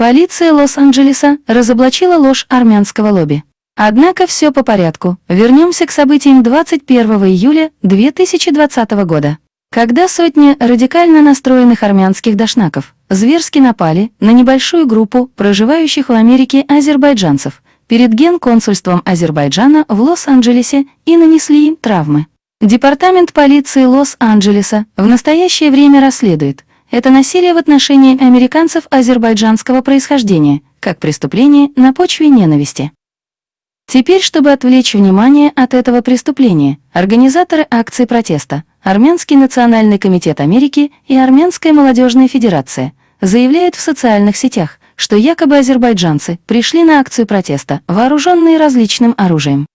Полиция Лос-Анджелеса разоблачила ложь армянского лобби. Однако все по порядку. Вернемся к событиям 21 июля 2020 года, когда сотни радикально настроенных армянских дошнаков зверски напали на небольшую группу проживающих в Америке азербайджанцев перед генконсульством Азербайджана в Лос-Анджелесе и нанесли им травмы. Департамент полиции Лос-Анджелеса в настоящее время расследует это насилие в отношении американцев азербайджанского происхождения, как преступление на почве ненависти. Теперь, чтобы отвлечь внимание от этого преступления, организаторы акции протеста, Армянский национальный комитет Америки и Армянская молодежная федерация заявляют в социальных сетях, что якобы азербайджанцы пришли на акцию протеста, вооруженные различным оружием.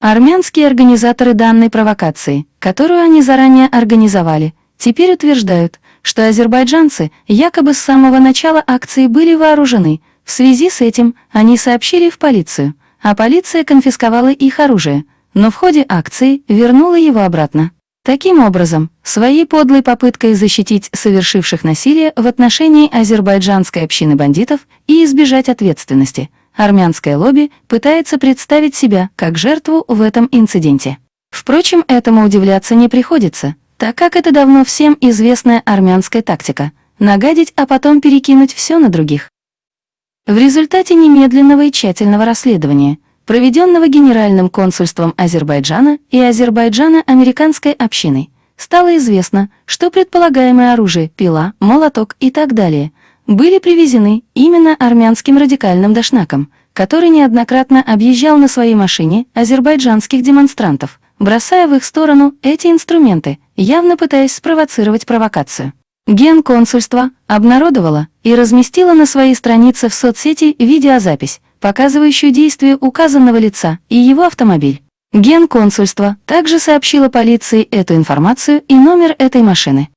Армянские организаторы данной провокации, которую они заранее организовали, теперь утверждают, что азербайджанцы якобы с самого начала акции были вооружены. В связи с этим они сообщили в полицию – а полиция конфисковала их оружие, но в ходе акции вернула его обратно. Таким образом, своей подлой попыткой защитить совершивших насилие в отношении азербайджанской общины бандитов и избежать ответственности, армянское лобби пытается представить себя как жертву в этом инциденте. Впрочем, этому удивляться не приходится, так как это давно всем известная армянская тактика – нагадить, а потом перекинуть все на других. В результате немедленного и тщательного расследования, проведенного Генеральным консульством Азербайджана и Азербайджана американской общиной, стало известно, что предполагаемое оружие, пила, молоток и так далее были привезены именно армянским радикальным дашнаком, который неоднократно объезжал на своей машине азербайджанских демонстрантов, бросая в их сторону эти инструменты, явно пытаясь спровоцировать провокацию. Генконсульство обнародовало и разместило на своей странице в соцсети видеозапись, показывающую действие указанного лица и его автомобиль. Генконсульство также сообщило полиции эту информацию и номер этой машины.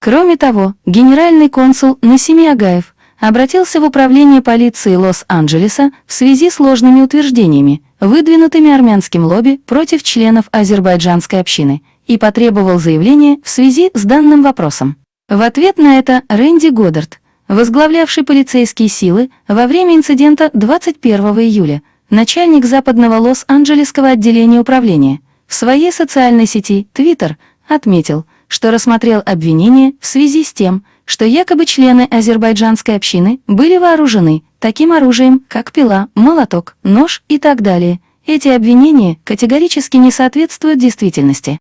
Кроме того, генеральный консул Насими Агаев обратился в управление полиции Лос-Анджелеса в связи с ложными утверждениями, выдвинутыми армянским лобби против членов азербайджанской общины, и потребовал заявления в связи с данным вопросом. В ответ на это Рэнди Годдард, возглавлявший полицейские силы во время инцидента 21 июля, начальник западного Лос-Анджелесского отделения управления, в своей социальной сети Twitter отметил, что рассмотрел обвинение в связи с тем, что якобы члены азербайджанской общины были вооружены таким оружием, как пила, молоток, нож и так далее. Эти обвинения категорически не соответствуют действительности.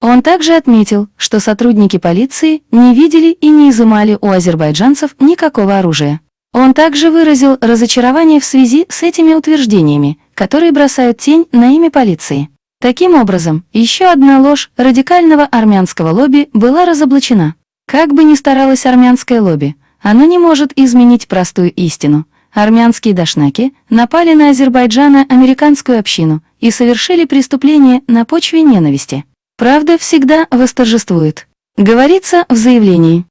Он также отметил, что сотрудники полиции не видели и не изымали у азербайджанцев никакого оружия. Он также выразил разочарование в связи с этими утверждениями, которые бросают тень на имя полиции. Таким образом, еще одна ложь радикального армянского лобби была разоблачена. Как бы ни старалось армянское лобби, оно не может изменить простую истину. Армянские дашнаки напали на Азербайджана американскую общину и совершили преступление на почве ненависти. Правда всегда восторжествует. Говорится в заявлении.